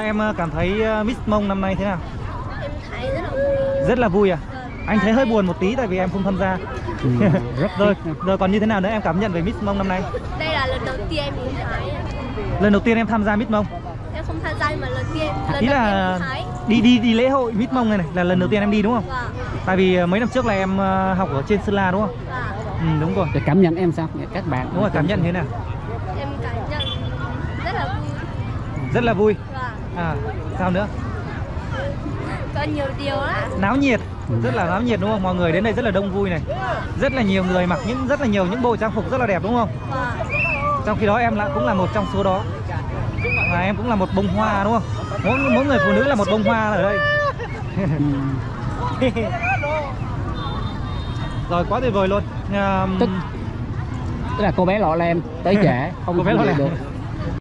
Em ờ, cảm thấy ờ, Miss Mông năm nay thế nào? em thấy rất là vui Rất là vui à? Vâng. Anh thấy hơi buồn một tí tại vì em không tham gia. Ừ, rất rồi, rồi còn như thế nào nữa em cảm nhận về Miss Mông năm nay? đây là lần đầu tiên em nhìn thấy Lần đầu tiên em tham gia Miss Mông. em không tham gia nhưng mà lần tiên lần Ý đầu là tiên thấy đi đi đi lễ hội Miss Mông này này là lần đầu tiên em đi đúng không? và Tại vì ờ, mấy năm trước là em học ở trên Sơn La đúng không? và Ừ, đúng rồi. Cảm nhận em sao? Các bạn Đúng rồi, cảm nhận thế nào? em cảm nhận rất là vui Rất là vui. và À, sao nữa? có nhiều điều á Náo nhiệt, rất là náo nhiệt đúng không? Mọi người đến đây rất là đông vui này. Rất là nhiều người mặc những rất là nhiều những bộ trang phục rất là đẹp đúng không? và Trong khi đó em lại cũng là một trong số đó Và em cũng là một bông hoa đúng không? Mỗi, mỗi người phụ nữ là một bông hoa ở đây Ừ, Rồi quá tuyệt vời luôn um, Tức- Tức là cô bé lọ lem tới trễ không Cô bé lọ lem. được